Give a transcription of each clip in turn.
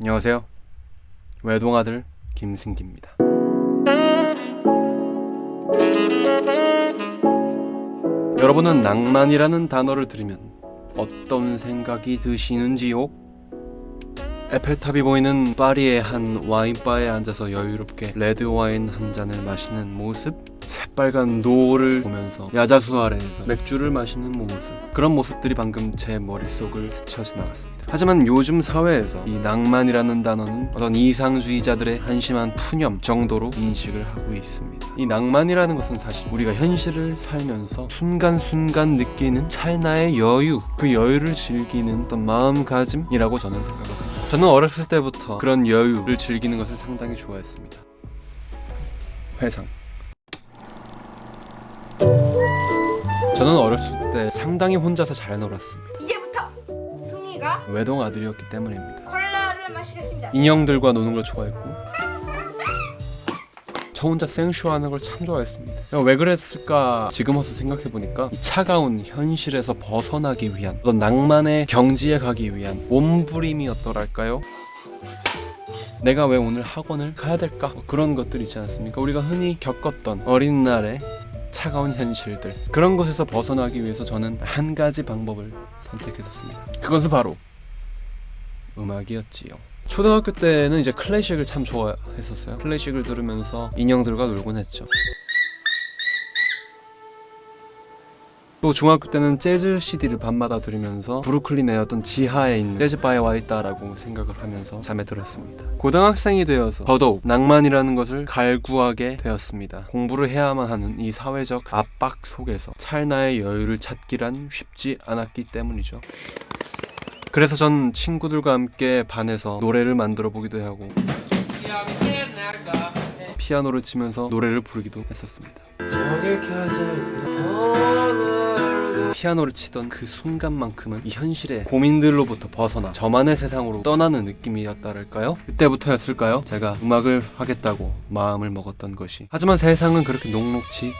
안녕하세요. 외동아들 김승기입니다. 여러분은 낭만이라는 단어를 들으면 어떤 생각이 드시는지요? 에펠탑이 보이는 파리의 한 와인바에 앉아서 여유롭게 레드 와인 한 잔을 마시는 모습? 새빨간 노을을 보면서 야자수 아래에서 맥주를 마시는 모습. 그런 모습들이 방금 제 머릿속을 스쳐 지나갔습니다. 하지만 요즘 사회에서 이 낭만이라는 단어는 어떤 이상주의자들의 한심한 푸념 정도로 인식을 하고 있습니다. 이 낭만이라는 것은 사실 우리가 현실을 살면서 순간순간 느끼는 찰나의 여유 그 여유를 즐기는 어떤 마음가짐이라고 저는 생각합니다. 저는 어렸을 때부터 그런 여유를 즐기는 것을 상당히 좋아했습니다. 회상 저는 어렸을 때 상당히 혼자서 잘 놀았습니다. 이제부터 승희가 외동 아들이었기 때문입니다. 콜라를 마시겠습니다. 인형들과 노는 걸 좋아했고 저 혼자 생쇼하는 걸 참 좋아했습니다. 왜 그랬을까 지금 와서 생각해보니까 이 차가운 현실에서 벗어나기 위한 어떤 낭만의 경지에 가기 위한 몸부림이었더랄까요? 내가 왜 오늘 학원을 가야 될까? 뭐 그런 것들 있지 않습니까? 우리가 흔히 겪었던 어린 날의 차가운 현실들 그런 것에서 벗어나기 위해서 저는 한 가지 방법을 선택했었습니다. 그것은 바로 음악이었지요. 초등학교 때는 이제 클래식을 참 좋아했었어요. 클래식을 들으면서 인형들과 놀곤 했죠. 또 중학교 때는 재즈 CD를 밤마다 들으면서 브루클린의 어떤 지하에 있는 재즈바에 와 있다라고 생각을 하면서 잠에 들었습니다. 고등학생이 되어서 더더욱 낭만이라는 것을 갈구하게 되었습니다. 공부를 해야만 하는 이 사회적 압박 속에서 찰나의 여유를 찾기란 쉽지 않았기 때문이죠. 그래서 전 친구들과 함께 반에서 노래를 만들어 보기도 하고 피아노를 치면서 노래를 부르기도 했었습니다. 피아노를 치던 그 순간만큼은 이 현실의 고민들로부터 벗어나 저만의 세상으로 떠나는 느낌이었다랄까요? 그때부터였을까요? 제가 음악을 하겠다고 마음을 먹었던 것이 하지만 세상은 그렇게 녹록치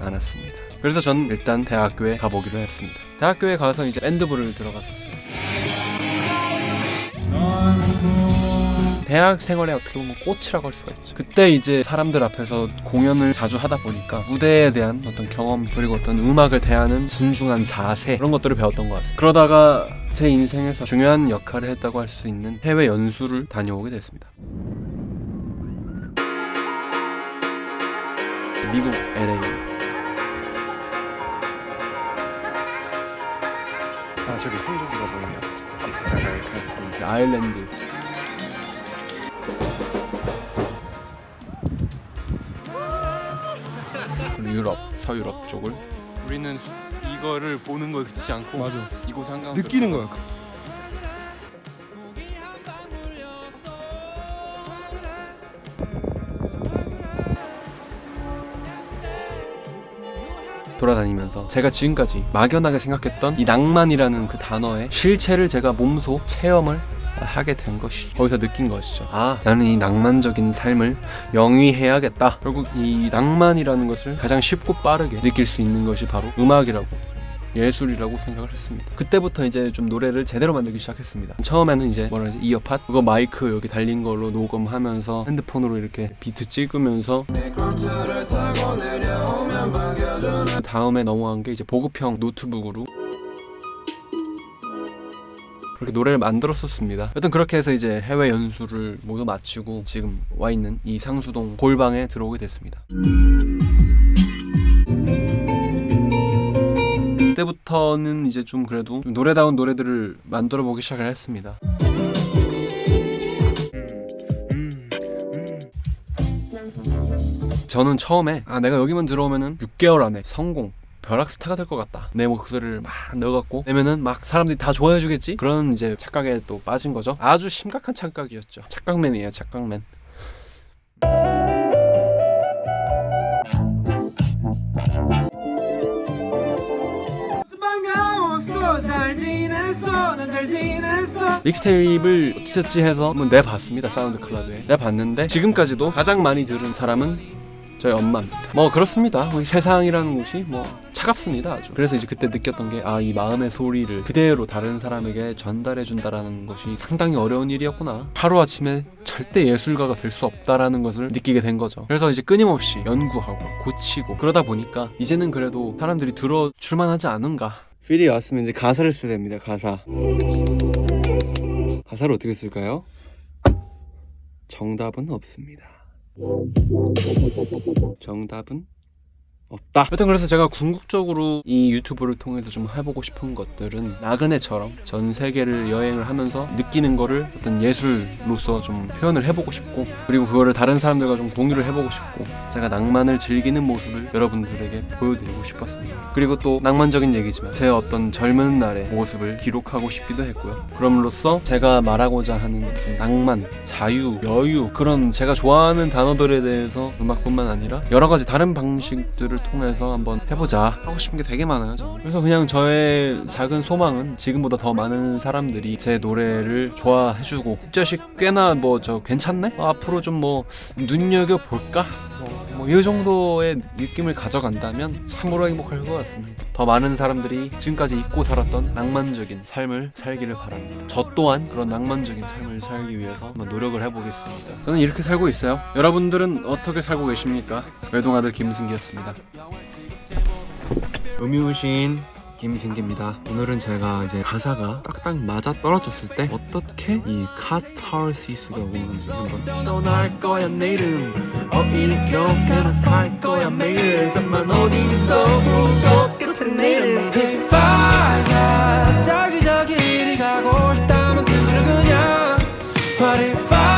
않았습니다. 그래서 전 일단 대학교에 가보기로 했습니다. 대학교에 가서 이제 밴드부를 들어갔었어요. 대학 생활에 어떻게 보면 꽃이라고 할 수가 있죠. 그때 이제 사람들 앞에서 공연을 자주 하다 보니까 무대에 대한 어떤 경험 그리고 어떤 음악을 대하는 진중한 자세 그런 것들을 배웠던 것 같습니다. 그러다가 제 인생에서 중요한 역할을 했다고 할 수 있는 해외 연수를 다녀오게 됐습니다. 미국 LA. 아 저기 성조기가 보이네요. This is America. 아일랜드. 그리고 유럽, 서유럽 쪽을 우리는 이거를 보는 거 그치지 않고 맞아. 이곳 한강 느끼는 거야. 돌아다니면서 제가 지금까지 막연하게 생각했던 이 낭만이라는 그 단어의 실체를 제가 몸소 체험을 하게 된 것이죠. 거기서 느낀 것이죠. 아, 나는 이 낭만적인 삶을 영위해야겠다. 결국 이 낭만이라는 것을 가장 쉽고 빠르게 느낄 수 있는 것이 바로 음악이라고 예술이라고 생각을 했습니다. 그때부터 이제 좀 노래를 제대로 만들기 시작했습니다. 처음에는 이제 뭐라 하지 이어팟 그거 마이크 여기 달린 걸로 녹음하면서 핸드폰으로 이렇게 비트 찍으면서 그 다음에 넘어간 게 이제 보급형 노트북으로 그렇게 노래를 만들었었습니다. 여튼 그렇게 해서 이제 해외 연수를 모두 마치고 지금 와 있는 이 상수동 골방에 들어오게 됐습니다. 그때부터는 이제 좀 그래도 좀 노래다운 노래들을 만들어 보기 시작을 했습니다. 저는 처음에 아 내가 여기만 들어오면은 6개월 안에 성공 벼락 스타가 될 것 같다. 내 목소리를 막 넣어갖고 내면은 막 사람들이 다 좋아해주겠지. 그런 이제 착각에 또 빠진 거죠. 아주 심각한 착각이었죠. 착각맨이에요, 착각맨. mixtape를 어찌저찌 해서 한번 내봤습니다 SoundCloud에 내봤는데 지금까지도 가장 많이 들은 사람은 저희 엄마입니다. 뭐 그렇습니다. 세상이라는 곳이 뭐 차갑습니다 아주. 그래서 이제 그때 느꼈던 게 아 이 마음의 소리를 그대로 다른 사람에게 전달해 준다라는 것이 상당히 어려운 일이었구나. 하루 아침에 절대 예술가가 될 수 없다라는 것을 느끼게 된 거죠. 그래서 이제 끊임없이 연구하고 고치고 그러다 보니까 이제는 그래도 사람들이 들어줄 만하지 않은가. feel이 왔으면 이제 가사를 써야 됩니다. 가사. 가사를 어떻게 쓸까요? 정답은 없습니다. 정답은 없다. 여튼 그래서 제가 궁극적으로 이 유튜브를 통해서 좀 해보고 싶은 것들은 나그네처럼 전 세계를 여행을 하면서 느끼는 거를 어떤 예술로서 좀 표현을 해보고 싶고 그리고 그거를 다른 사람들과 좀 공유를 해보고 싶고 제가 낭만을 즐기는 모습을 여러분들에게 보여드리고 싶었습니다. 그리고 또 낭만적인 얘기지만 제 어떤 젊은 날의 모습을 기록하고 싶기도 했고요. 그럼으로써 제가 말하고자 하는 낭만, 자유, 여유 그런 제가 좋아하는 단어들에 대해서 음악뿐만 아니라 여러 가지 다른 방식들을 통해서 한번 해보자 하고 싶은 게 되게 많아요. 그래서 그냥 저의 작은 소망은 지금보다 더 많은 사람들이 제 노래를 좋아해주고 자식 꽤나 뭐 저 괜찮네? 어, 앞으로 좀 뭐 눈여겨 볼까? 뭐 이 정도의 느낌을 가져간다면 참으로 행복할 것 같습니다. 더 많은 사람들이 지금까지 잊고 살았던 낭만적인 삶을 살기를 바랍니다. 저 또한 그런 낭만적인 삶을 살기 위해서 한번 노력을 해보겠습니다. 저는 이렇게 살고 있어요. 여러분들은 어떻게 살고 계십니까? 외동아들 김승기였습니다. 음유신 김이 생깁니다. 오늘은 제가 이제 가사가 딱딱 맞아 떨어졌을 때 어떻게 이 카타르시스가 오는지 한번 떠날 거야 내 이름. 어이없게 살 거야 매일. 잠만 어디서 울고 끝에 내 이름. If 자기자기 이리 가고 싶다면 그대로 그냥 What if I